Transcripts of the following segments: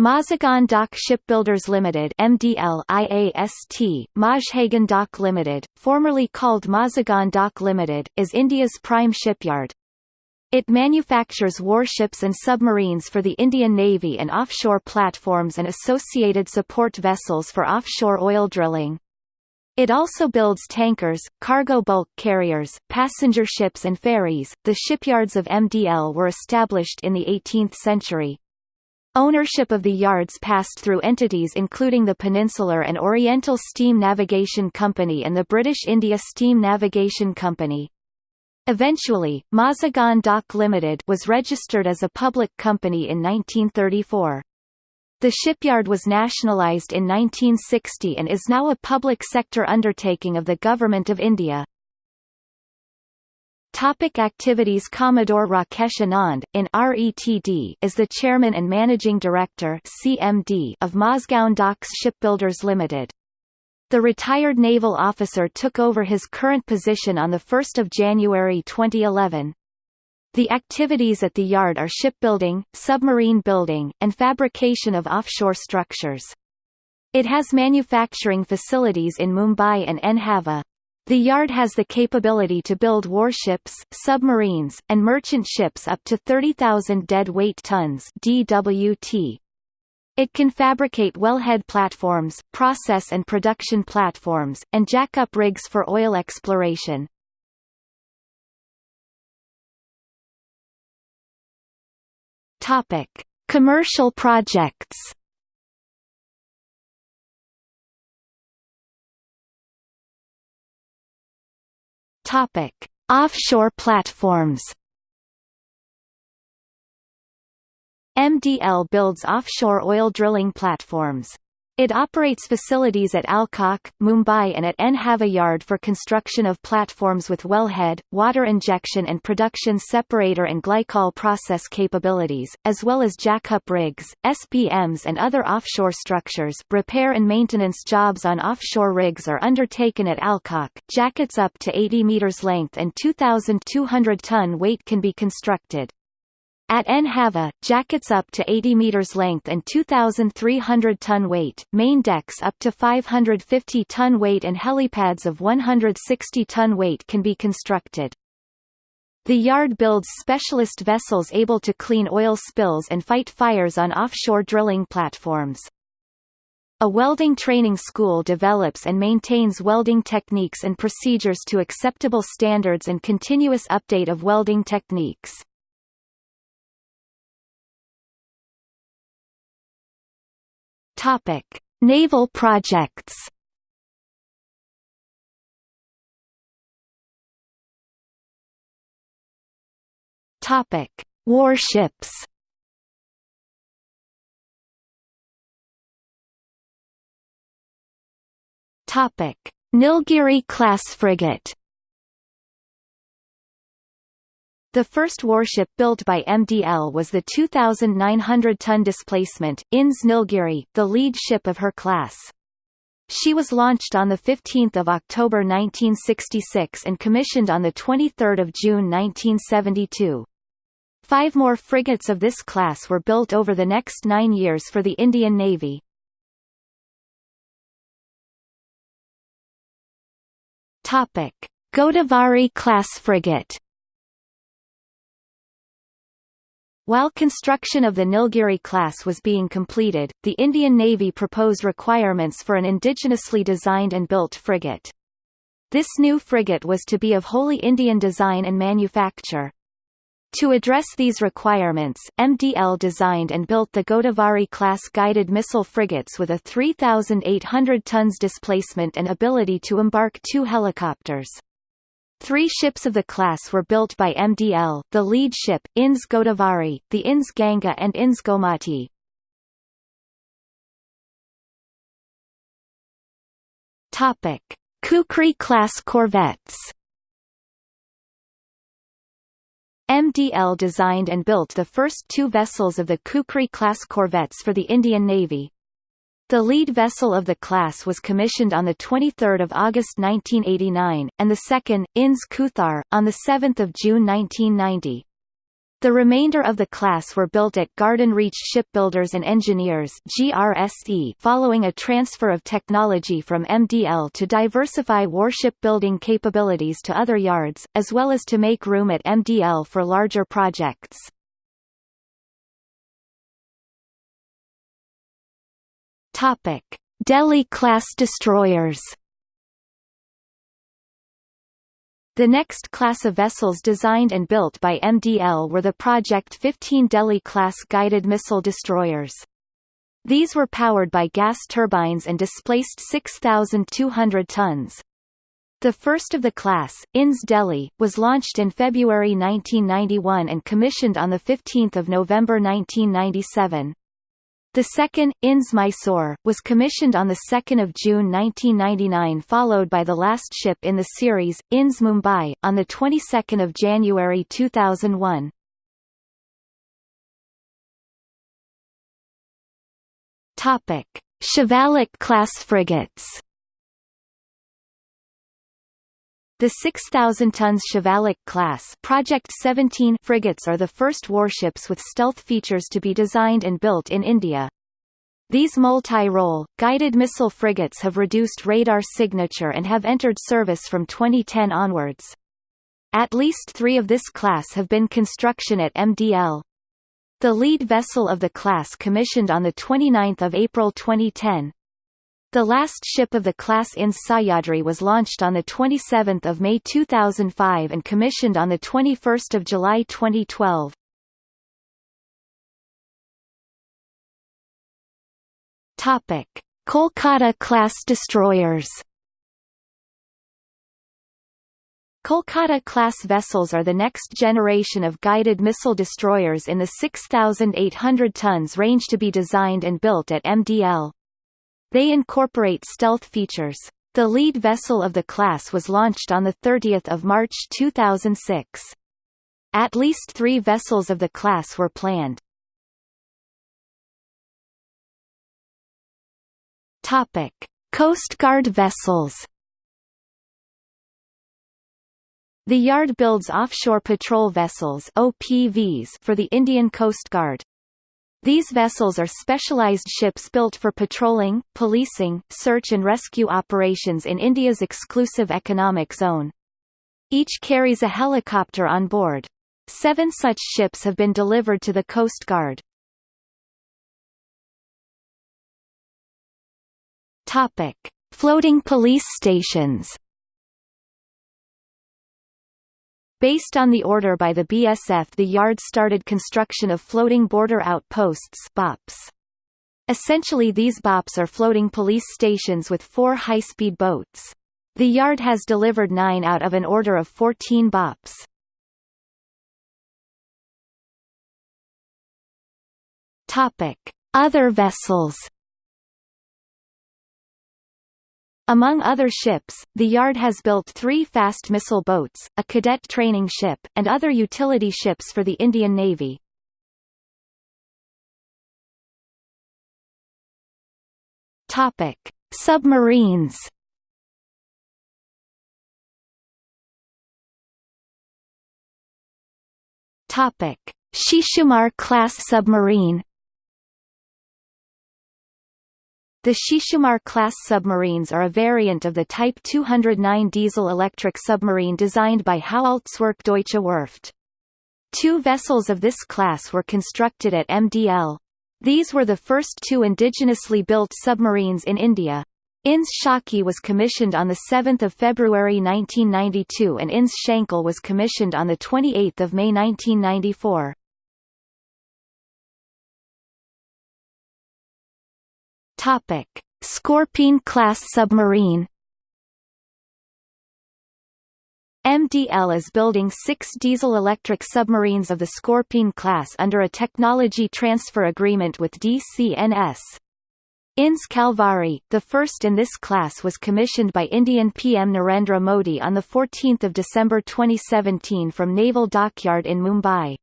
Mazagon Dock Shipbuilders Limited MDL IAST, Mazhagan Dock Limited, formerly called Mazagon Dock Limited, is India's prime shipyard. It manufactures warships and submarines for the Indian Navy and offshore platforms and associated support vessels for offshore oil drilling. It also builds tankers, cargo bulk carriers, passenger ships and ferries. The shipyards of MDL were established in the 18th century. Ownership of the yards passed through entities including the Peninsular and Oriental Steam Navigation Company and the British India Steam Navigation Company. Eventually, Mazagon Dock Limited was registered as a public company in 1934. The shipyard was nationalised in 1960 and is now a public sector undertaking of the Government of India. Topic activities Commodore Rakesh Anand, in RETD, is the Chairman and Managing Director CMD of Mazgaon Docks Shipbuilders Limited. The retired naval officer took over his current position on 1 January 2011. The activities at the yard are shipbuilding, submarine building, and fabrication of offshore structures. It has manufacturing facilities in Mumbai and Nhava. The yard has the capability to build warships, submarines, and merchant ships up to 30,000 deadweight tons DWT. It can fabricate wellhead platforms, process and production platforms, and jack-up rigs for oil exploration. Topic: Commercial projects. Topic: Offshore platforms. MDL builds offshore oil drilling platforms. It operates facilities at Alcock, Mumbai and at Nhava Yard for construction of platforms with wellhead, water injection and production separator and glycol process capabilities, as well as jack-up rigs, SPMs and other offshore structures repair and maintenance jobs on offshore rigs are undertaken at Alcock. Jackets up to 80 meters length and 2,200 ton weight can be constructed. At Nhava, jackets up to 80 meters length and 2,300 ton weight, main decks up to 550 ton weight and helipads of 160 ton weight can be constructed. The yard builds specialist vessels able to clean oil spills and fight fires on offshore drilling platforms. A welding training school develops and maintains welding techniques and procedures to acceptable standards and continuous update of welding techniques. Topic: Naval projects. Topic: Warships. Topic: Nilgiri class frigate. The first warship built by MDL was the 2,900-ton displacement, INS Nilgiri, the lead ship of her class. She was launched on 15 October 1966 and commissioned on 23 June 1972. Five more frigates of this class were built over the next nine years for the Indian Navy. Godavari-class frigate While construction of the Nilgiri class was being completed, the Indian Navy proposed requirements for an indigenously designed and built frigate. This new frigate was to be of wholly Indian design and manufacture. To address these requirements, MDL designed and built the Godavari-class guided missile frigates with a 3,800 tons displacement and ability to embark two helicopters. Three ships of the class were built by MDL, the lead ship, INS Godavari, the INS Ganga and INS Gomati. Kukri-class corvettes MDL designed and built the first two vessels of the Kukri-class corvettes for the Indian Navy, the lead vessel of the class was commissioned on 23 August 1989, and the second, INS Kuthar, on 7 June 1990. The remainder of the class were built at Garden Reach Shipbuilders and Engineers GRSE following a transfer of technology from MDL to diversify warship building capabilities to other yards, as well as to make room at MDL for larger projects. Topic: Delhi-class destroyers The next class of vessels designed and built by MDL were the Project 15 Delhi-class guided missile destroyers. These were powered by gas turbines and displaced 6,200 tons. The first of the class, INS Delhi, was launched in February 1991 and commissioned on 15 November 1997. The second, INS Mysore, was commissioned on 2 June 1999 followed by the last ship in the series, INS Mumbai, on the 22nd of January 2001. Topic: Shivalik-class frigates The 6,000 tons Shivalik class Project 17 frigates are the first warships with stealth features to be designed and built in India. These multi-role, guided missile frigates have reduced radar signature and have entered service from 2010 onwards. At least three of this class have been construction at MDL. The lead vessel of the class commissioned on 29 April 2010, the last ship of the class INS Sahyadri was launched on 27 May 2005 and commissioned on 21 July 2012. Topic: Kolkata-class destroyers Kolkata-class vessels are the next generation of guided missile destroyers in the 6,800 tons range to be designed and built at MDL. They incorporate stealth features. The lead vessel of the class was launched on 30 March 2006. At least three vessels of the class were planned. Topic: Coast Guard vessels. The yard builds offshore patrol vessels (OPVs) for the Indian Coast Guard. These vessels are specialized ships built for patrolling, policing, search and rescue operations in India's exclusive economic zone. Each carries a helicopter on board. Seven such ships have been delivered to the Coast Guard. Topic: Floating police stations. Based on the order by the BSF the yard started construction of floating border outposts BOPs. Essentially these BOPs are floating police stations with four high-speed boats. The yard has delivered nine out of an order of 14 BOPs. Other vessels Among other ships, the yard has built three fast missile boats, a cadet training ship, and other utility ships for the Indian Navy. Topic: Submarines. Topic: Shishumar class submarine. The Shishumar-class submarines are a variant of the Type 209 diesel-electric submarine designed by Howaldtswerke Deutsche Werft. Two vessels of this class were constructed at MDL. These were the first two indigenously built submarines in India. INS Shalki was commissioned on 7 February 1992 and INS Shankul was commissioned on 28 May 1994. Topic: Scorpene-class submarine MDL is building six diesel-electric submarines of the Scorpene class under a technology transfer agreement with DCNS. INS Kalvari, the first in this class was commissioned by Indian PM Narendra Modi on 14 December 2017 from Naval Dockyard in Mumbai.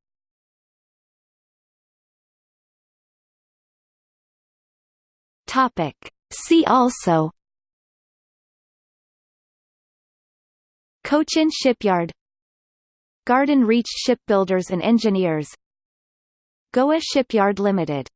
Topic. See also. Cochin Shipyard. Garden Reach Shipbuilders and Engineers. Goa Shipyard Limited